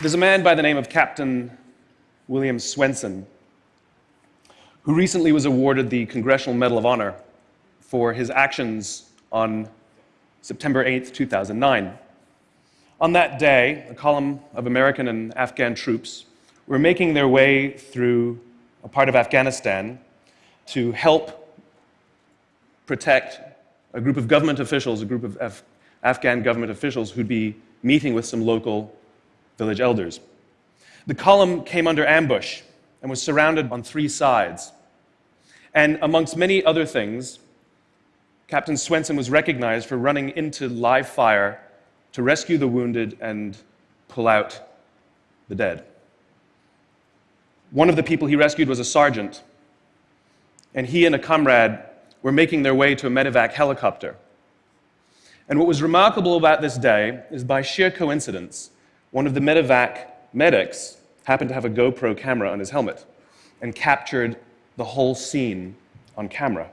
There's a man by the name of Captain William Swenson who recently was awarded the Congressional Medal of Honor for his actions on September 8, 2009. On that day, a column of American and Afghan troops were making their way through a part of Afghanistan to help protect a group of government officials, a group of Af Afghan government officials who'd be meeting with some local village elders. The column came under ambush and was surrounded on three sides. And amongst many other things, Captain Swenson was recognized for running into live fire to rescue the wounded and pull out the dead. One of the people he rescued was a sergeant, and he and a comrade were making their way to a medevac helicopter. And what was remarkable about this day is by sheer coincidence, one of the medevac medics happened to have a GoPro camera on his helmet and captured the whole scene on camera.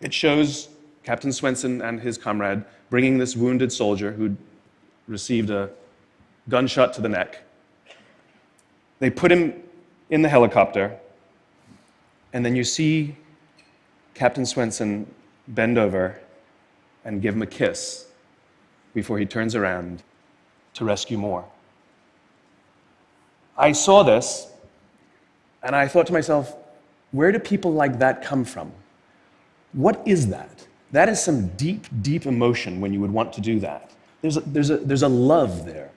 It shows Captain Swenson and his comrade bringing this wounded soldier who'd received a gunshot to the neck. They put him in the helicopter, and then you see Captain Swenson bend over and give him a kiss before he turns around to rescue more. I saw this and I thought to myself, where do people like that come from? What is that? That is some deep, deep emotion when you would want to do that. There's a, there's a, there's a love there.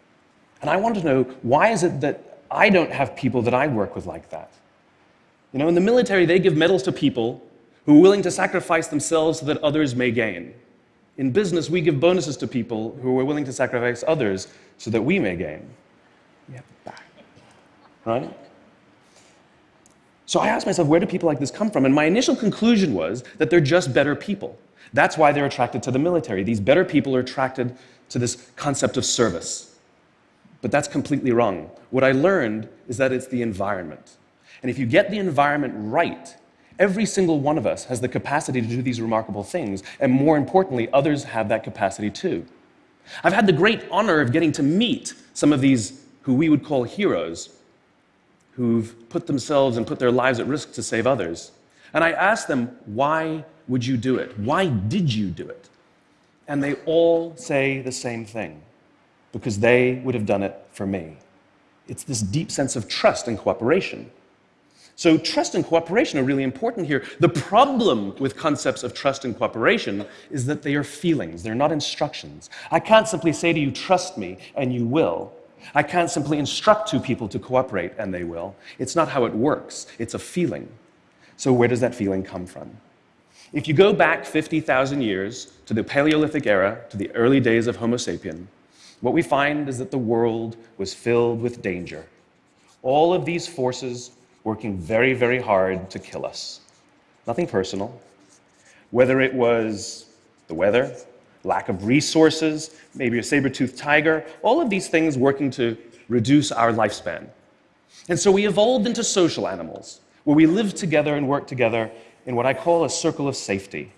And I want to know why is it that I don't have people that I work with like that? You know, in the military, they give medals to people who are willing to sacrifice themselves so that others may gain. In business, we give bonuses to people who are willing to sacrifice others so that we may gain. We have back. Right? So I asked myself, where do people like this come from? And my initial conclusion was that they're just better people. That's why they're attracted to the military. These better people are attracted to this concept of service. But that's completely wrong. What I learned is that it's the environment. And if you get the environment right, every single one of us has the capacity to do these remarkable things. And more importantly, others have that capacity too. I've had the great honor of getting to meet some of these who we would call heroes who've put themselves and put their lives at risk to save others. And I asked them, why would you do it? Why did you do it? And they all say the same thing because they would have done it for me. It's this deep sense of trust and cooperation. So, trust and cooperation are really important here. The problem with concepts of trust and cooperation is that they are feelings, they're not instructions. I can't simply say to you, trust me, and you will. I can't simply instruct two people to cooperate and they will. It's not how it works, it's a feeling. So, where does that feeling come from? If you go back 50,000 years to the Paleolithic era, to the early days of Homo sapien, what we find is that the world was filled with danger. All of these forces working very, very hard to kill us. Nothing personal. Whether it was the weather, lack of resources, maybe a saber-toothed tiger, all of these things working to reduce our lifespan. And so we evolved into social animals, where we live together and work together in what I call a circle of safety,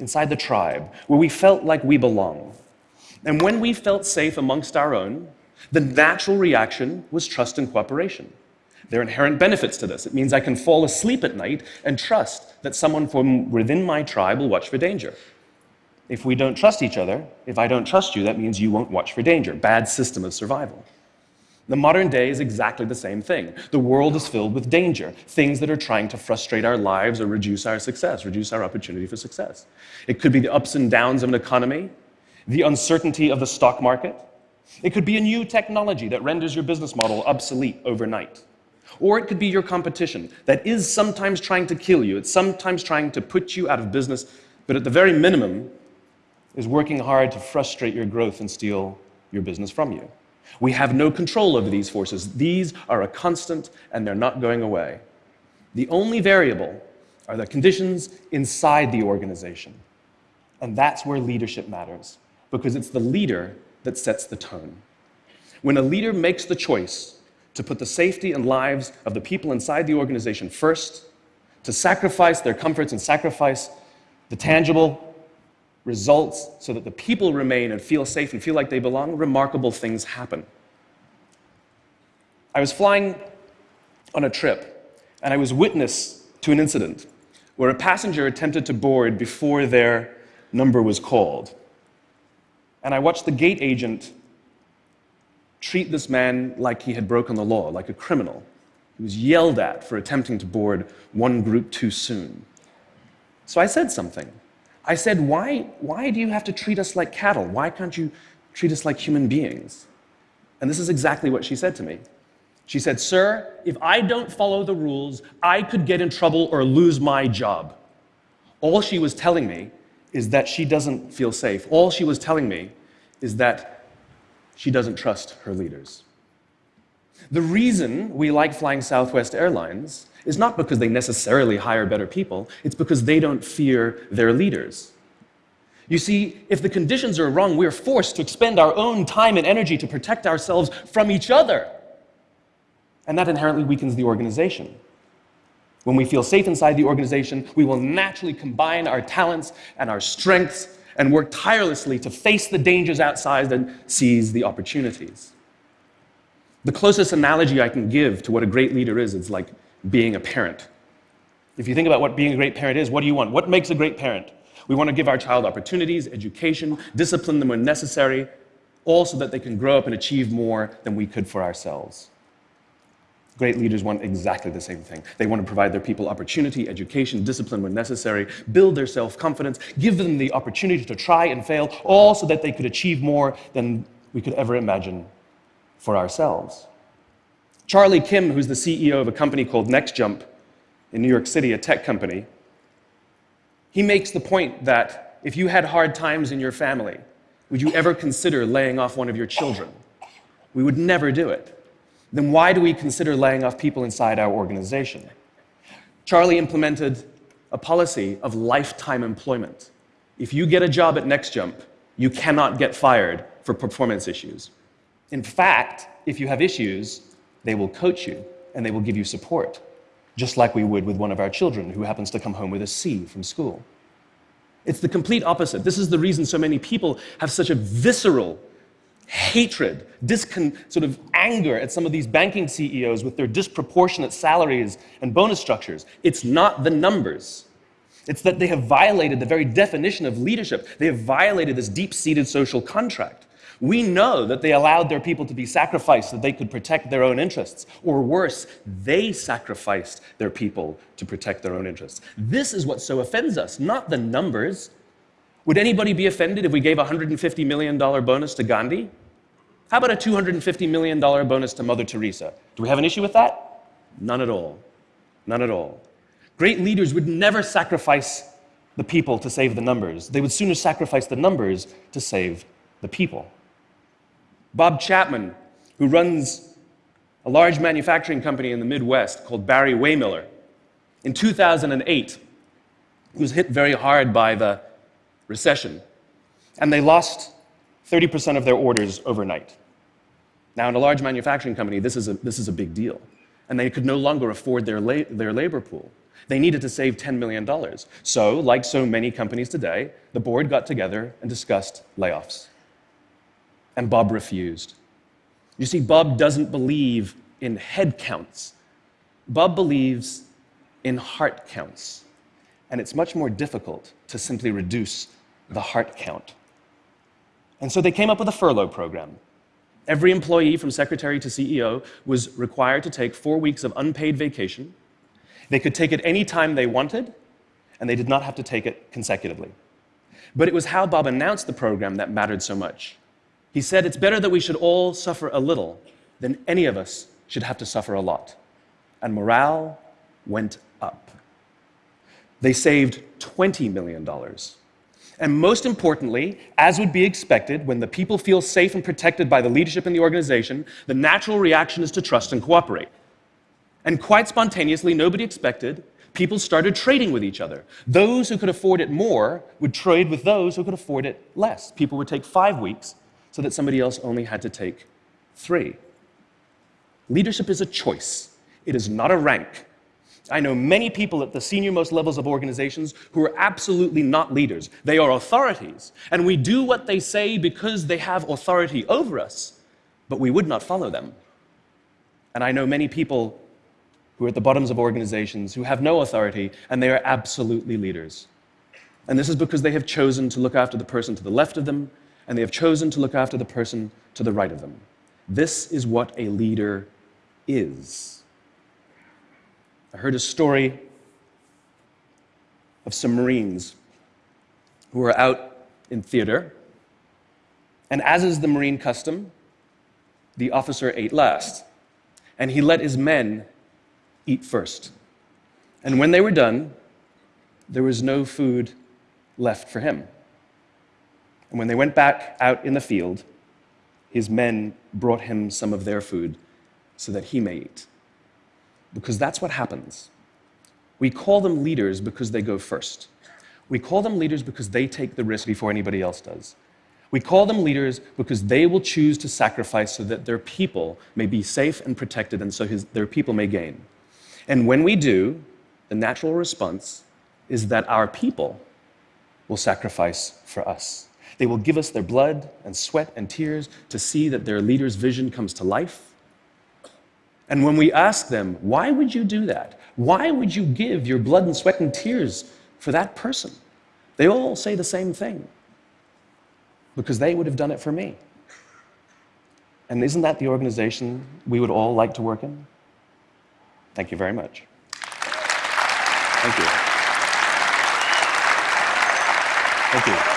inside the tribe, where we felt like we belong. And when we felt safe amongst our own, the natural reaction was trust and cooperation. There are inherent benefits to this. It means I can fall asleep at night and trust that someone from within my tribe will watch for danger. If we don't trust each other, if I don't trust you, that means you won't watch for danger. Bad system of survival. The modern day is exactly the same thing. The world is filled with danger, things that are trying to frustrate our lives or reduce our success, reduce our opportunity for success. It could be the ups and downs of an economy, the uncertainty of the stock market. It could be a new technology that renders your business model obsolete overnight. Or it could be your competition that is sometimes trying to kill you, it's sometimes trying to put you out of business, but at the very minimum, is working hard to frustrate your growth and steal your business from you. We have no control over these forces. These are a constant and they're not going away. The only variable are the conditions inside the organization. And that's where leadership matters, because it's the leader that sets the tone. When a leader makes the choice to put the safety and lives of the people inside the organization first, to sacrifice their comforts and sacrifice the tangible results so that the people remain and feel safe and feel like they belong, remarkable things happen. I was flying on a trip, and I was witness to an incident where a passenger attempted to board before their number was called. And I watched the gate agent treat this man like he had broken the law, like a criminal. He was yelled at for attempting to board one group too soon. So I said something. I said, why, why do you have to treat us like cattle? Why can't you treat us like human beings? And this is exactly what she said to me. She said, Sir, if I don't follow the rules, I could get in trouble or lose my job. All she was telling me is that she doesn't feel safe. All she was telling me is that she doesn't trust her leaders. The reason we like flying Southwest Airlines is not because they necessarily hire better people, it's because they don't fear their leaders. You see, if the conditions are wrong, we're forced to expend our own time and energy to protect ourselves from each other. And that inherently weakens the organization. When we feel safe inside the organization, we will naturally combine our talents and our strengths and work tirelessly to face the dangers outside and seize the opportunities. The closest analogy I can give to what a great leader is is like being a parent. If you think about what being a great parent is, what do you want? What makes a great parent? We want to give our child opportunities, education, discipline them when necessary, all so that they can grow up and achieve more than we could for ourselves. Great leaders want exactly the same thing. They want to provide their people opportunity, education, discipline when necessary, build their self confidence, give them the opportunity to try and fail, all so that they could achieve more than we could ever imagine for ourselves. Charlie Kim, who's the CEO of a company called NextJump in New York City, a tech company, he makes the point that if you had hard times in your family, would you ever consider laying off one of your children? We would never do it. Then why do we consider laying off people inside our organization? Charlie implemented a policy of lifetime employment. If you get a job at NextJump, you cannot get fired for performance issues. In fact, if you have issues, they will coach you and they will give you support, just like we would with one of our children who happens to come home with a C from school. It's the complete opposite. This is the reason so many people have such a visceral hatred, discon- sort of anger at some of these banking CEOs with their disproportionate salaries and bonus structures. It's not the numbers. It's that they have violated the very definition of leadership. They have violated this deep seated social contract. We know that they allowed their people to be sacrificed so they could protect their own interests. Or worse, they sacrificed their people to protect their own interests. This is what so offends us, not the numbers. Would anybody be offended if we gave a $150 million bonus to Gandhi? How about a $250 million bonus to Mother Teresa? Do we have an issue with that? None at all. None at all. Great leaders would never sacrifice the people to save the numbers. They would sooner sacrifice the numbers to save the people. Bob Chapman, who runs a large manufacturing company in the Midwest called Barry-Wehmiller, in 2008 he was hit very hard by the recession, and they lost 30% of their orders overnight. Now, in a large manufacturing company, this is a, this is a big deal, and they could no longer afford their, la their labor pool. They needed to save $10 million. So, like so many companies today, the board got together and discussed layoffs and Bob refused. You see, Bob doesn't believe in head counts. Bob believes in heart counts. And it's much more difficult to simply reduce the heart count. And so they came up with a furlough program. Every employee, from secretary to CEO, was required to take four weeks of unpaid vacation. They could take it any time they wanted, and they did not have to take it consecutively. But it was how Bob announced the program that mattered so much. He said, It's better that we should all suffer a little than any of us should have to suffer a lot. And morale went up. They saved $20 million. And most importantly, as would be expected, when the people feel safe and protected by the leadership in the organization, the natural reaction is to trust and cooperate. And quite spontaneously, nobody expected, people started trading with each other. Those who could afford it more would trade with those who could afford it less. People would take five weeks so that somebody else only had to take three. Leadership is a choice, it is not a rank. I know many people at the senior most levels of organizations who are absolutely not leaders. They are authorities, and we do what they say because they have authority over us, but we would not follow them. And I know many people who are at the bottoms of organizations who have no authority, and they are absolutely leaders. And this is because they have chosen to look after the person to the left of them, and they have chosen to look after the person to the right of them. This is what a leader is. I heard a story of some Marines who were out in theater, and as is the Marine custom, the officer ate last, and he let his men eat first. And when they were done, there was no food left for him. And when they went back out in the field, his men brought him some of their food so that he may eat. Because that's what happens. We call them leaders because they go first. We call them leaders because they take the risk before anybody else does. We call them leaders because they will choose to sacrifice so that their people may be safe and protected and so his, their people may gain. And when we do, the natural response is that our people will sacrifice for us. They will give us their blood and sweat and tears to see that their leader's vision comes to life. And when we ask them, why would you do that? Why would you give your blood and sweat and tears for that person? They all say the same thing because they would have done it for me. And isn't that the organization we would all like to work in? Thank you very much. Thank you. Thank you.